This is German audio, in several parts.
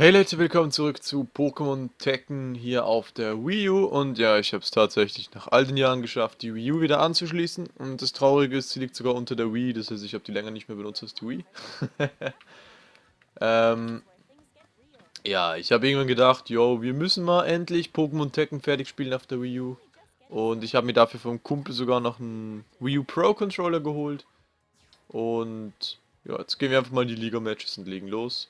Hey Leute, willkommen zurück zu Pokémon Tekken hier auf der Wii U. Und ja, ich habe es tatsächlich nach all den Jahren geschafft, die Wii U wieder anzuschließen. Und das Traurige ist, sie liegt sogar unter der Wii, das heißt, ich habe die länger nicht mehr benutzt als die Wii. ähm, ja, ich habe irgendwann gedacht, yo, wir müssen mal endlich Pokémon Tekken fertig spielen auf der Wii U. Und ich habe mir dafür vom Kumpel sogar noch einen Wii U Pro Controller geholt. Und ja, jetzt gehen wir einfach mal in die Liga-Matches und legen los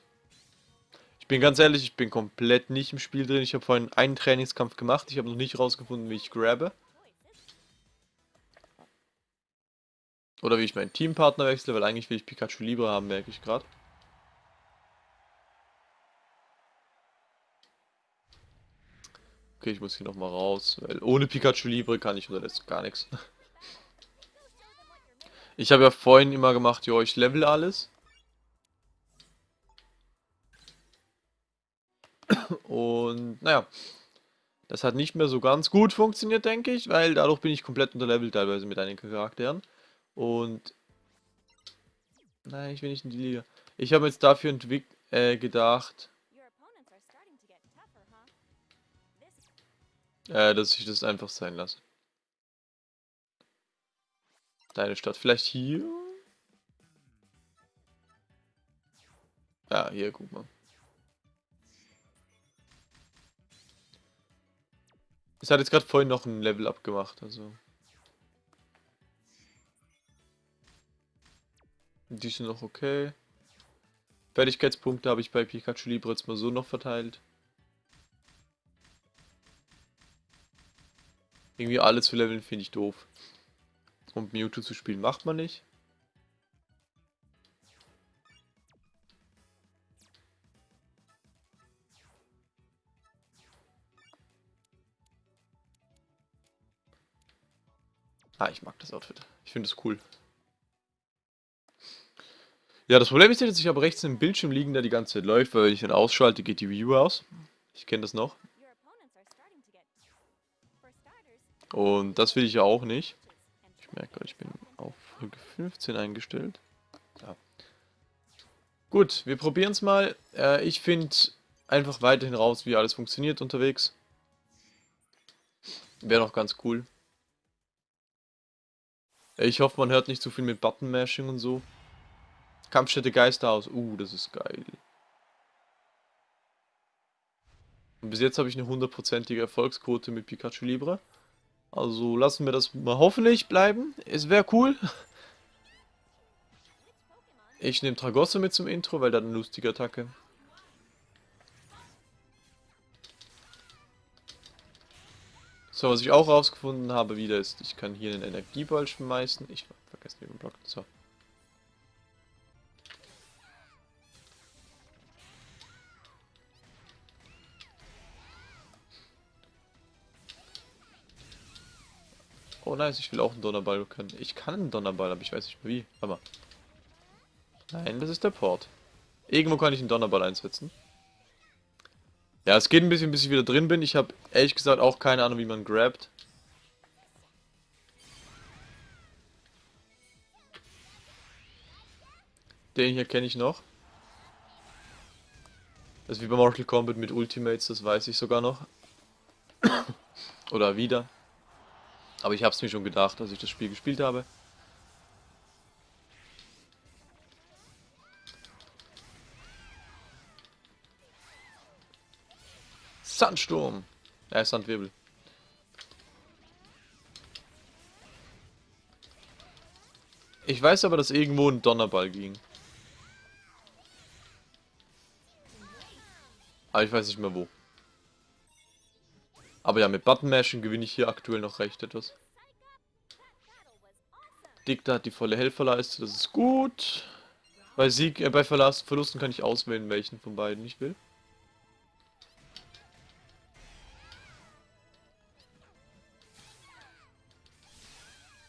bin ganz ehrlich, ich bin komplett nicht im Spiel drin. Ich habe vorhin einen Trainingskampf gemacht. Ich habe noch nicht rausgefunden, wie ich grabbe. Oder wie ich meinen Teampartner wechsle, weil eigentlich will ich Pikachu Libre haben, merke ich gerade. Okay, ich muss hier nochmal raus, weil ohne Pikachu Libre kann ich unterdessen gar nichts. Ich habe ja vorhin immer gemacht, jo, ich level alles. Und naja, das hat nicht mehr so ganz gut funktioniert, denke ich, weil dadurch bin ich komplett unterlevelt teilweise mit einigen Charakteren. Und nein, ich will nicht in die Liga. Ich habe jetzt dafür äh, gedacht, äh, dass ich das einfach sein lasse. Deine Stadt vielleicht hier? Ja, hier, guck mal. Es hat jetzt gerade vorhin noch ein Level up gemacht, also. Die sind noch okay. Fertigkeitspunkte habe ich bei Pikachu Libre jetzt mal so noch verteilt. Irgendwie alle zu leveln finde ich doof. Und Mewtwo zu spielen macht man nicht. Ah, ich mag das Outfit. Ich finde es cool. Ja, das Problem ist dass ich habe rechts im Bildschirm liegen, der die ganze Zeit läuft, weil wenn ich ihn ausschalte, geht die View aus. Ich kenne das noch. Und das will ich ja auch nicht. Ich merke gerade, ich bin auf Folge 15 eingestellt. Ja. Gut, wir probieren es mal. Äh, ich finde einfach weiterhin raus, wie alles funktioniert unterwegs. Wäre noch ganz cool. Ich hoffe, man hört nicht zu viel mit Button-Mashing und so. Kampfstätte Geisterhaus. Uh, das ist geil. Und bis jetzt habe ich eine hundertprozentige Erfolgsquote mit Pikachu Libre. Also lassen wir das mal hoffentlich bleiben. Es wäre cool. Ich nehme Tragosse mit zum Intro, weil da eine lustige Attacke. So, was ich auch rausgefunden habe wieder ist, ich kann hier einen Energieball schmeißen. Ich vergesse den Block. So. Oh nice, ich will auch einen Donnerball können. Ich kann einen Donnerball, aber ich weiß nicht wie. Aber. Nein, das ist der Port. Irgendwo kann ich einen Donnerball einsetzen. Ja, es geht ein bisschen, bis ich wieder drin bin. Ich habe ehrlich gesagt auch keine Ahnung, wie man grabt. Den hier kenne ich noch. Das ist wie bei Mortal Kombat mit Ultimates, das weiß ich sogar noch. Oder wieder. Aber ich habe es mir schon gedacht, als ich das Spiel gespielt habe. Sandsturm. Ja, Sandwirbel. Ich weiß aber, dass irgendwo ein Donnerball ging. Aber ich weiß nicht mehr wo. Aber ja, mit Button Mashing gewinne ich hier aktuell noch recht etwas. Dicta hat die volle Helferleiste, das ist gut. Bei Sieg, äh, bei Verlusten kann ich auswählen, welchen von beiden ich will.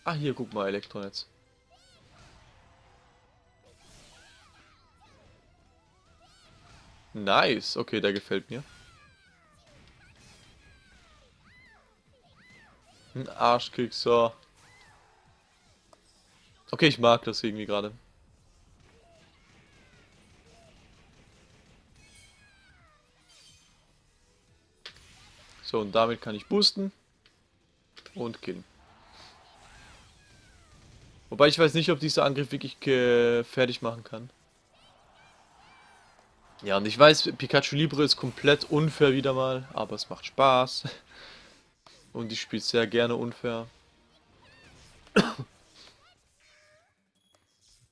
Ah, hier, guck mal, Elektronetz. Nice, okay, der gefällt mir. Ein Arschkick, so. Okay, ich mag das irgendwie gerade. So, und damit kann ich boosten. Und killen. Wobei ich weiß nicht, ob dieser Angriff wirklich fertig machen kann. Ja, und ich weiß, Pikachu Libre ist komplett unfair wieder mal, aber es macht Spaß. Und ich spiele sehr gerne unfair.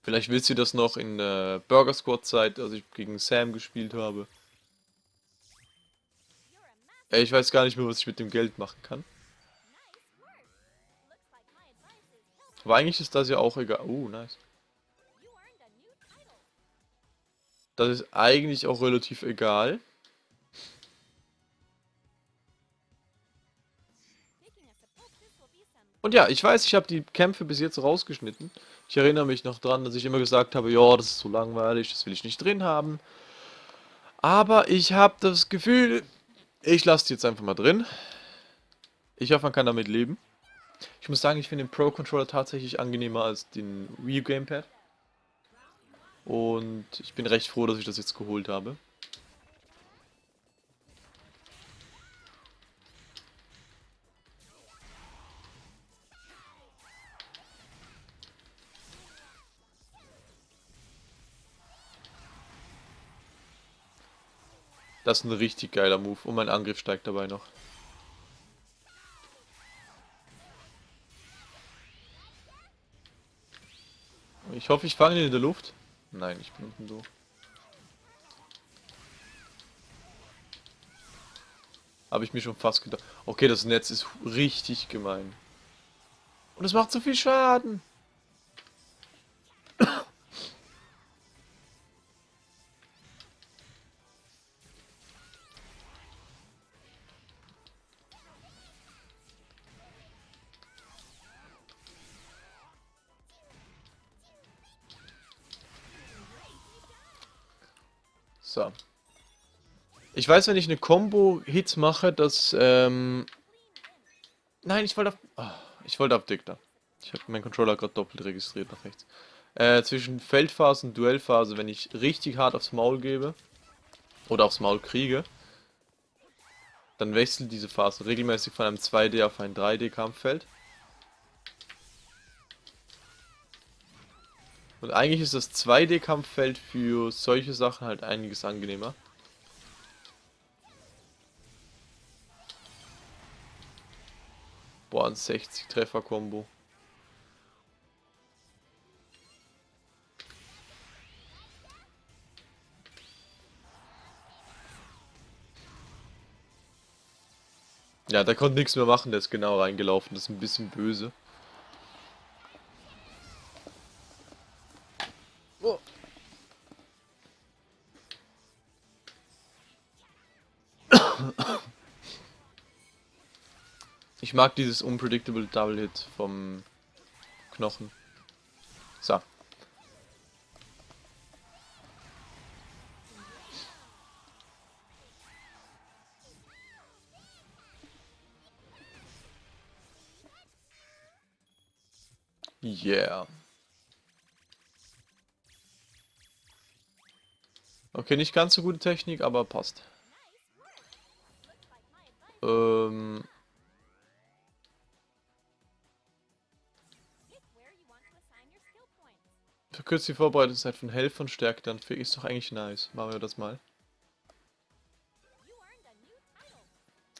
Vielleicht willst du das noch in der Burger Squad Zeit, als ich gegen Sam gespielt habe. Ich weiß gar nicht mehr, was ich mit dem Geld machen kann. Aber eigentlich ist das ja auch egal. Oh, nice. Das ist eigentlich auch relativ egal. Und ja, ich weiß, ich habe die Kämpfe bis jetzt rausgeschnitten. Ich erinnere mich noch dran, dass ich immer gesagt habe, ja, das ist so langweilig, das will ich nicht drin haben. Aber ich habe das Gefühl, ich lasse die jetzt einfach mal drin. Ich hoffe, man kann damit leben. Ich muss sagen, ich finde den Pro-Controller tatsächlich angenehmer als den Wii Gamepad. Und ich bin recht froh, dass ich das jetzt geholt habe. Das ist ein richtig geiler Move und mein Angriff steigt dabei noch. Ich hoffe, ich fange ihn in der Luft. Nein, ich bin unten so. Habe ich mir schon fast gedacht. Okay, das Netz ist richtig gemein. Und es macht so viel Schaden. Weiß, wenn ich eine Combo-Hits mache, dass, ähm... Nein, ich wollte auf... Oh, ich wollte auf Dicta. Ich habe meinen Controller gerade doppelt registriert nach rechts. Äh, zwischen Feldphase und Duellphase, wenn ich richtig hart aufs Maul gebe, oder aufs Maul kriege, dann wechselt diese Phase regelmäßig von einem 2D auf ein 3D-Kampffeld. Und eigentlich ist das 2D-Kampffeld für solche Sachen halt einiges angenehmer. Boah, ein 60-Treffer-Kombo. Ja, der konnte nichts mehr machen, der ist genau reingelaufen. Das ist ein bisschen böse. Ich mag dieses Unpredictable Double Hit vom Knochen. So. Yeah. Okay, nicht ganz so gute Technik, aber passt. Ähm... Verkürzt die Vorbereitungszeit von Health und Stärke, dann ist doch eigentlich nice. Machen wir das mal.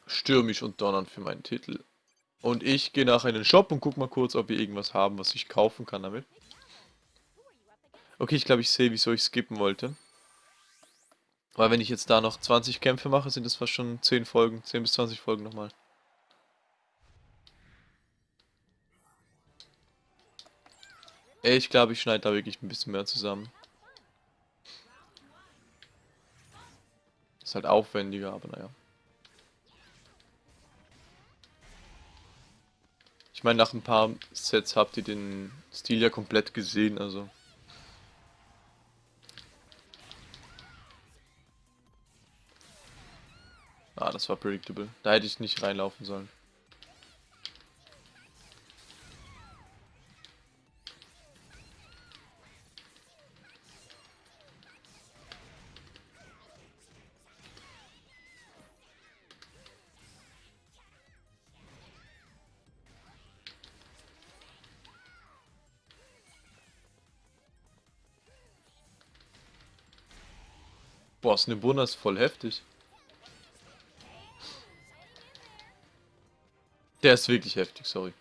Stürmisch und donnern für meinen Titel. Und ich gehe nachher in den Shop und guck mal kurz, ob wir irgendwas haben, was ich kaufen kann damit. Okay, ich glaube, ich sehe, wieso ich skippen wollte. Weil wenn ich jetzt da noch 20 Kämpfe mache, sind das fast schon 10 Folgen, 10 bis 20 Folgen nochmal. Ich glaube, ich schneide da wirklich ein bisschen mehr zusammen. Ist halt aufwendiger, aber naja. Ich meine, nach ein paar Sets habt ihr den Stil ja komplett gesehen, also. Ah, das war predictable. Da hätte ich nicht reinlaufen sollen. Boah, Snibuna ist voll heftig. Der ist wirklich heftig, sorry.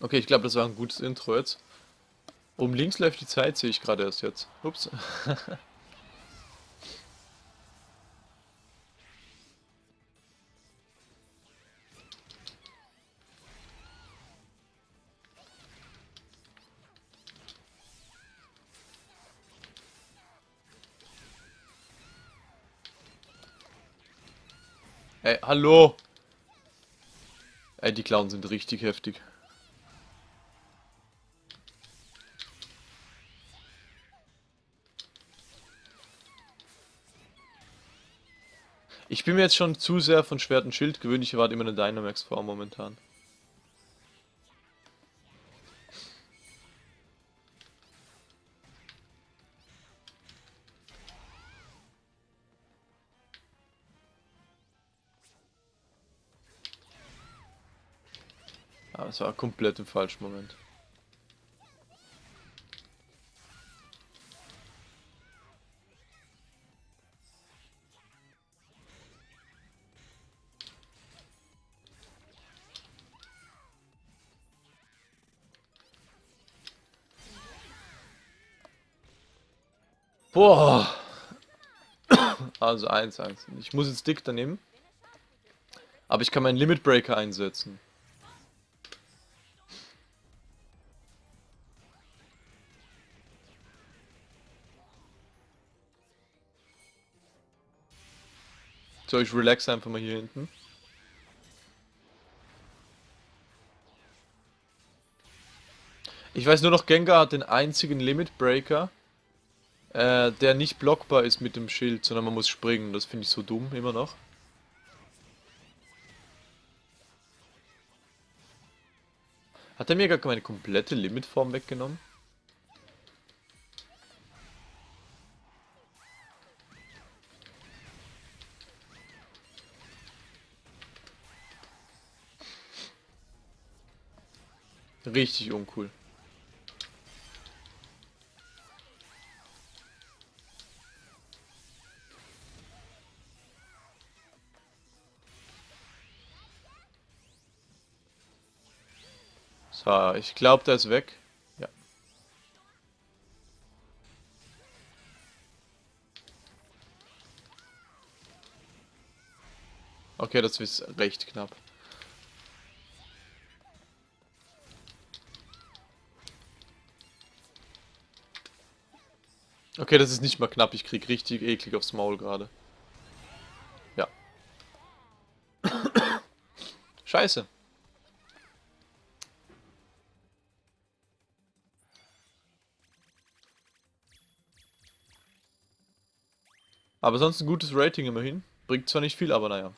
Okay, ich glaube, das war ein gutes Intro jetzt. Oben links läuft die Zeit, sehe ich gerade erst jetzt. Ups. Ey, hallo! Ey, die Clowns sind richtig heftig. Ich bin mir jetzt schon zu sehr von Schwert und Schild gewöhnt. Ich erwarte immer eine Dynamax-Form momentan. Ah, das war komplett im falschen Moment. Boah. Also 1-1. Ich muss jetzt Dick nehmen. Aber ich kann meinen Limit Breaker einsetzen. So, ich relax einfach mal hier hinten. Ich weiß nur noch, Gengar hat den einzigen Limit Breaker, äh, der nicht blockbar ist mit dem Schild, sondern man muss springen. Das finde ich so dumm, immer noch. Hat er mir gar meine komplette Limitform weggenommen? Richtig uncool. So, ich glaube, der ist weg. Ja. Okay, das ist recht knapp. Okay, das ist nicht mal knapp. Ich krieg richtig eklig aufs Maul gerade. Ja. Scheiße. Aber sonst ein gutes Rating immerhin. Bringt zwar nicht viel, aber naja.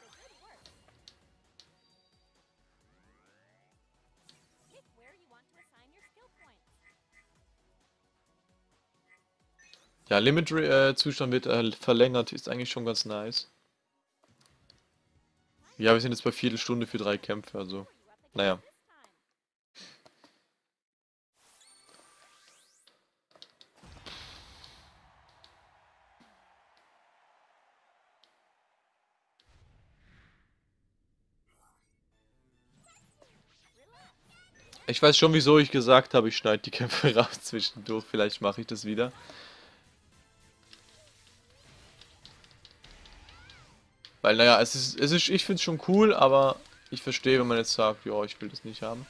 Ja, Limit-Zustand äh, wird äh, verlängert, ist eigentlich schon ganz nice. Ja, wir sind jetzt bei Viertelstunde für drei Kämpfe, also. Naja. Ich weiß schon, wieso ich gesagt habe, ich schneide die Kämpfe raus zwischendurch. Vielleicht mache ich das wieder. Weil, naja, es ist, es ist ich finde es schon cool, aber ich verstehe, wenn man jetzt sagt, ja, ich will das nicht haben.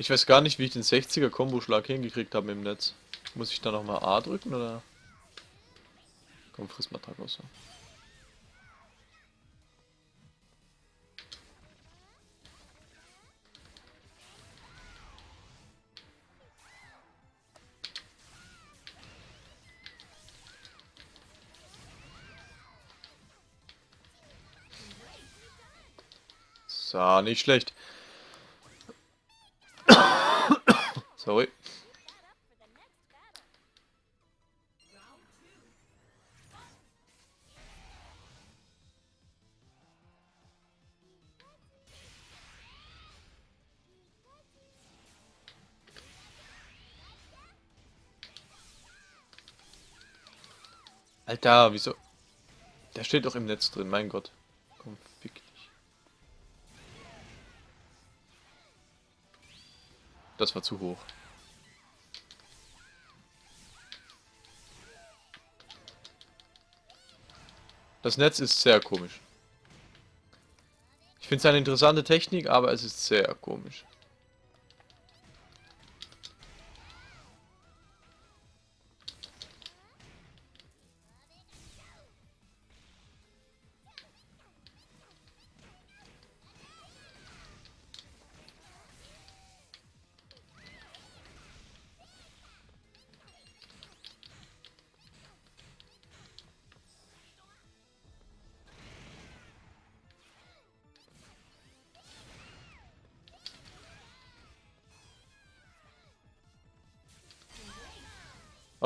Ich weiß gar nicht, wie ich den 60er Komboschlag hingekriegt habe im Netz. Muss ich da nochmal A drücken oder? Komm, friss mal Tag Tacos. So, nicht schlecht. Alter, wieso? Der steht doch im Netz drin, mein Gott. Komm, fick dich. Das war zu hoch. Das Netz ist sehr komisch. Ich finde es eine interessante Technik, aber es ist sehr komisch.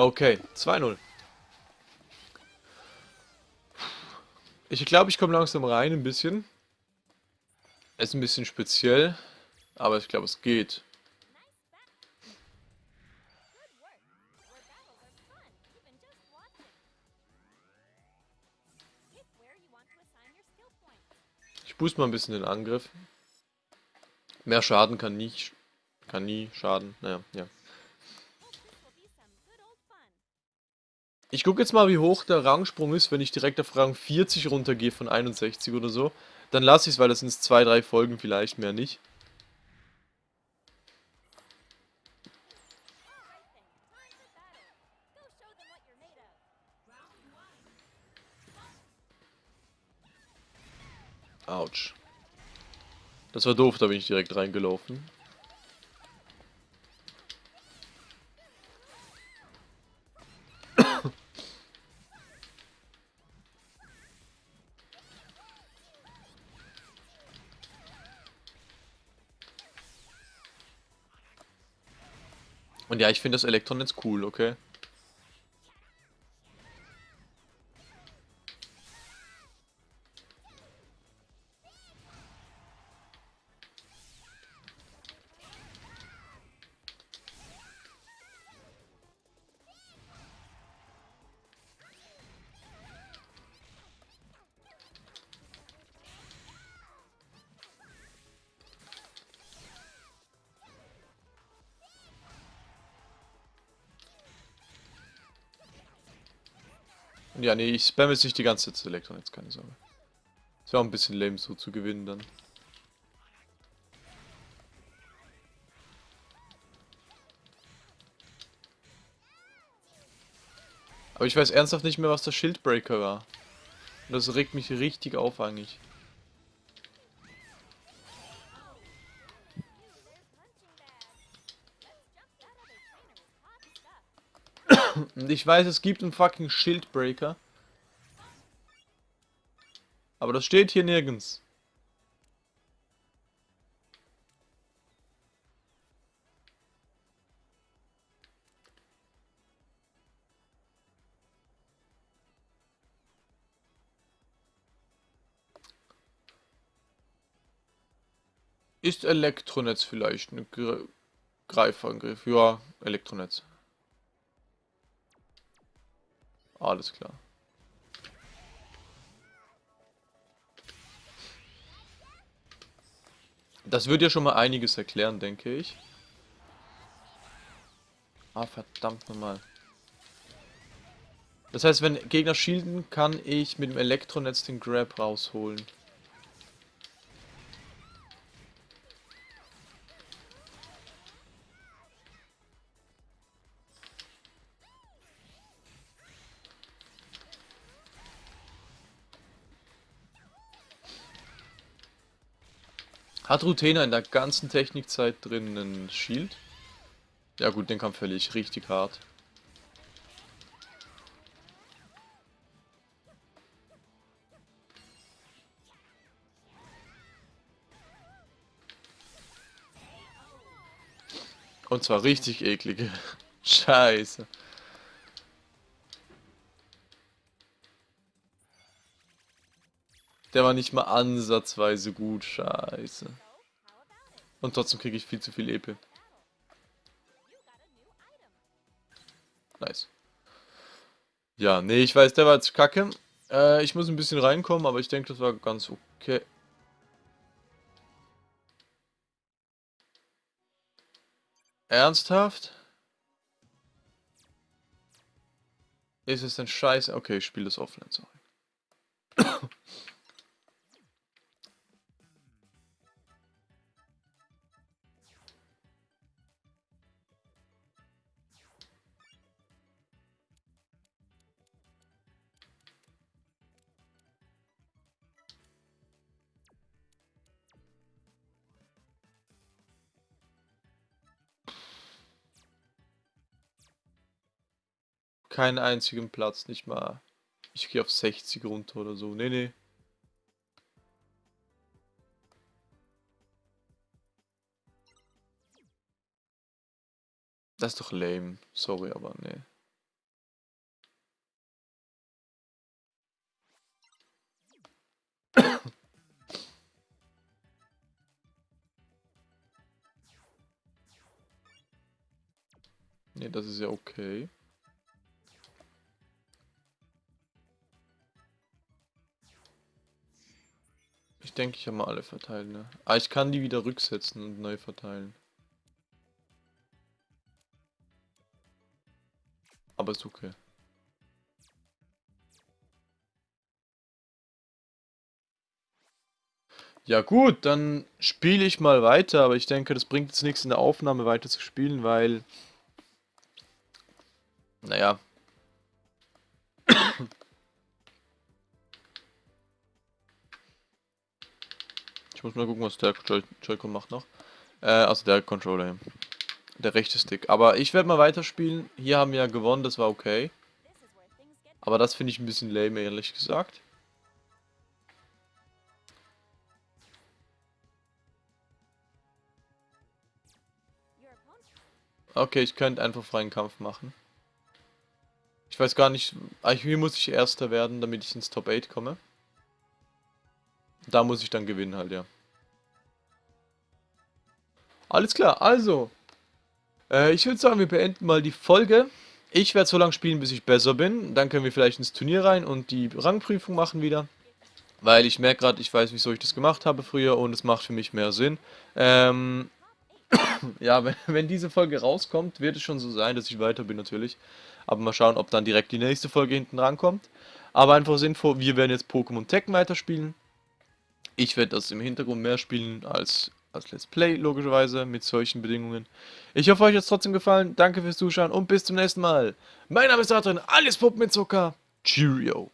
Okay, 2-0. Ich glaube, ich komme langsam rein ein bisschen. Ist ein bisschen speziell, aber ich glaube, es geht. Ich boost mal ein bisschen den Angriff. Mehr Schaden kann nie, kann nie schaden. Naja, ja. Ich gucke jetzt mal, wie hoch der Rangsprung ist, wenn ich direkt auf Rang 40 runtergehe von 61 oder so. Dann lasse ich es, weil das sind zwei, drei Folgen vielleicht, mehr nicht. Autsch. Das war doof, da bin ich direkt reingelaufen. Und ja, ich finde das Elektron jetzt cool, okay? Ja, nee, ich spamme jetzt nicht die ganze Zeit Elektron, jetzt keine Sorge. Ist ja auch ein bisschen lame so zu gewinnen dann. Aber ich weiß ernsthaft nicht mehr, was der Schildbreaker war. Und das regt mich richtig auf eigentlich. Und ich weiß, es gibt einen fucking Schildbreaker. Aber das steht hier nirgends. Ist Elektronetz vielleicht ein Greifangriff? Ja, Elektronetz. Alles klar. Das wird ja schon mal einiges erklären, denke ich. Ah, verdammt nochmal. Das heißt, wenn Gegner shielden, kann ich mit dem Elektronetz den Grab rausholen. Hat Rutena in der ganzen Technikzeit drin einen Shield? Ja gut, den Kampf völlig richtig hart. Und zwar richtig eklige. Scheiße. Der war nicht mal ansatzweise gut. Scheiße. Und trotzdem kriege ich viel zu viel EP. Nice. Ja, nee, ich weiß, der war jetzt kacke. Äh, ich muss ein bisschen reinkommen, aber ich denke, das war ganz okay. Ernsthaft? Ist es denn scheiße? Okay, ich spiele das offline, sorry. Keinen einzigen Platz, nicht mal. Ich gehe auf 60 runter oder so. Nee, nee. Das ist doch lame. Sorry, aber nee. nee, das ist ja okay. Ich denke, ich habe mal alle verteilt, ne? Ah, ich kann die wieder rücksetzen und neu verteilen. Aber ist okay. Ja gut, dann spiele ich mal weiter, aber ich denke, das bringt jetzt nichts in der Aufnahme weiter zu spielen, weil... Naja, Ich muss mal gucken, was der Joy-Con macht noch. Äh, also der Controller. Der rechte Stick. Aber ich werde mal weiterspielen. Hier haben wir ja gewonnen, das war okay. Aber das finde ich ein bisschen lame, ehrlich gesagt. Okay, ich könnte einfach freien Kampf machen. Ich weiß gar nicht, hier muss ich Erster werden, damit ich ins Top 8 komme. Da muss ich dann gewinnen halt, ja. Alles klar, also. Äh, ich würde sagen, wir beenden mal die Folge. Ich werde so lange spielen, bis ich besser bin. Dann können wir vielleicht ins Turnier rein und die Rangprüfung machen wieder. Weil ich merke gerade, ich weiß, wieso ich das gemacht habe früher und es macht für mich mehr Sinn. Ähm, ja, wenn, wenn diese Folge rauskommt, wird es schon so sein, dass ich weiter bin natürlich. Aber mal schauen, ob dann direkt die nächste Folge hinten rankommt. Aber einfach als Info, wir werden jetzt Pokémon Tekken weiterspielen. Ich werde das im Hintergrund mehr spielen als, als Let's Play, logischerweise, mit solchen Bedingungen. Ich hoffe, euch hat es trotzdem gefallen. Danke fürs Zuschauen und bis zum nächsten Mal. Mein Name ist Adrian, alles Puppen mit Zucker. Cheerio.